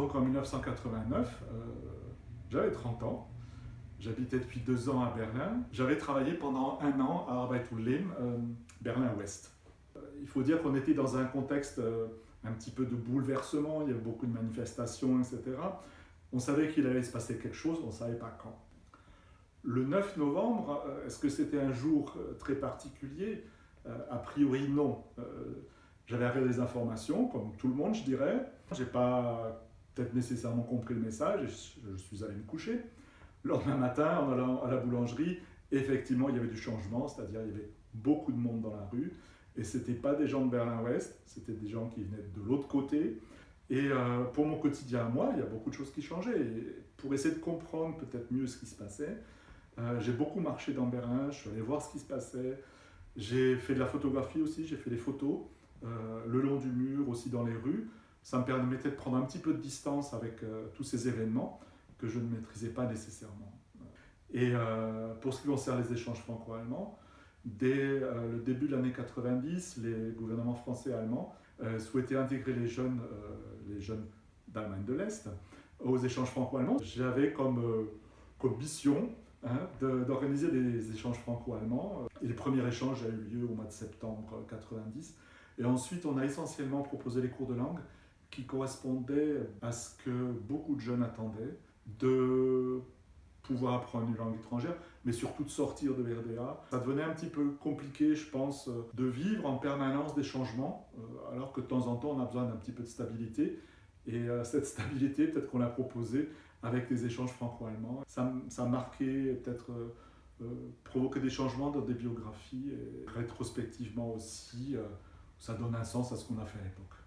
Donc en 1989, euh, j'avais 30 ans, j'habitais depuis deux ans à Berlin. J'avais travaillé pendant un an à Arbeit-Ulm, euh, Berlin-Ouest. Euh, il faut dire qu'on était dans un contexte un petit peu de bouleversement, il y avait beaucoup de manifestations, etc. On savait qu'il allait se passer quelque chose, on ne savait pas quand. Le 9 novembre, est-ce que c'était un jour très particulier? A priori non. J'avais regardé des informations, comme tout le monde, je dirais. J'ai pas peut-être nécessairement compris le message et je, suis allé me coucher. Le lendemain matin, en allant à la boulangerie, effectivement, il y avait du changement, c'est-à-dire il y avait beaucoup de monde dans la rue et ce n'était pas des gens de Berlin-Ouest, c'était des gens qui venaient de l'autre côté. Et euh, pour mon quotidien à moi, il y a beaucoup de choses qui changeaient. Pour essayer de comprendre peut-être mieux ce qui se passait, euh, j'ai beaucoup marché dans Berlin, je suis allé voir ce qui se passait. J'ai fait de la photographie aussi, j'ai fait des photos euh, le long du mur, aussi dans les rues. Ça me permettait de prendre un petit peu de distance avec euh, tous ces événements que je ne maîtrisais pas nécessairement. Et euh, pour ce qui concerne les échanges franco-allemands, dès euh, le début de l'année 90, les gouvernements français et allemands souhaitaient intégrer les jeunes, les jeunes d'Allemagne de l'Est aux échanges franco-allemands. J'avais comme, comme mission hein, d'organiser des échanges franco-allemands. Et le premier échange a eu lieu au mois de septembre 90. Et ensuite, on a essentiellement proposé les cours de langue qui correspondait à ce que beaucoup de jeunes attendaient, de pouvoir apprendre une langue étrangère, mais surtout de sortir de l'RDA. Ça devenait un petit peu compliqué, je pense, de vivre en permanence des changements, euh, alors que de temps en temps, on a besoin d'un petit peu de stabilité. Et euh, cette stabilité, peut-être qu'on l'a proposée avec les échanges franco-allemands. Ça, ça a marqué, peut-être euh, provoqué des changements dans des biographies, et rétrospectivement aussi, ça donne un sens à ce qu'on a fait à l'époque.